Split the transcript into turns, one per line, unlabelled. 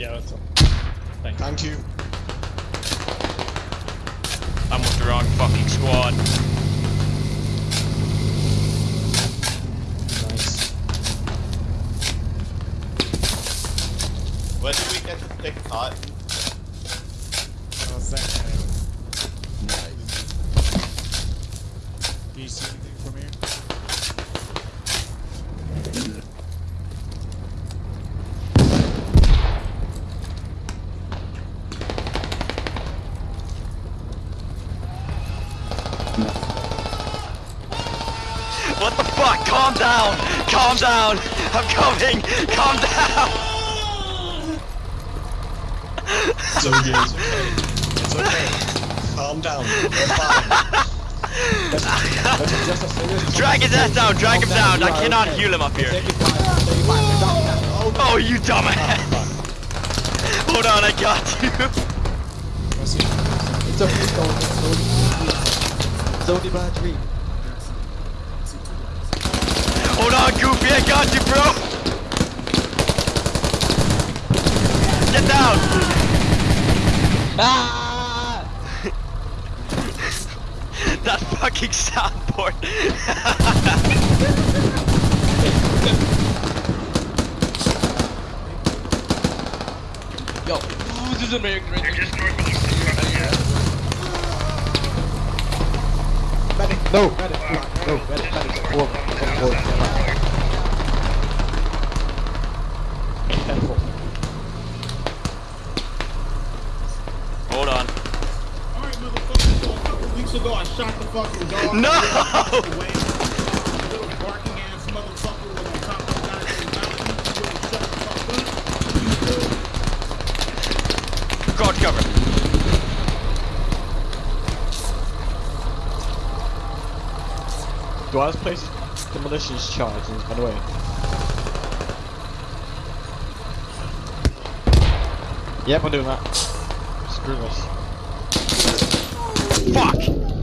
Yeah, that's all. Thanks.
Thank you.
I'm with the wrong fucking squad.
Nice.
When do we get to pick cotton?
Oh, thank
Nice.
Do you see anything from here?
What the fuck? Calm down! Calm down! I'm coming! Calm down!
It's okay. It's okay. It's okay. Calm down. We're fine.
That's just a serious
Drag his ass down! Drag him down! I cannot
okay.
heal him up here.
Take it fine, take it fine. Drop it down.
Oh, you dumbass! Ah, Hold on, I got you.
It's okay, only, it's only, it's three.
Hold on, Goofy, I got you, bro. Get down.
Ah!
that fucking soundboard.
Yo, this is American Ranger. Medic, no, medic, no, medic, medic, four, four, Ten, four.
Hold on.
Alright, motherfucker, so a couple weeks ago I shot the fucking dog.
No!
Away. Little barking ass motherfucker was on top of the goddamn mountain. You wouldn't shut the fuck up.
Guard cover.
Do I just place demolitions charges, and the way? Yep, I'm doing that. Screw this.
Fuck.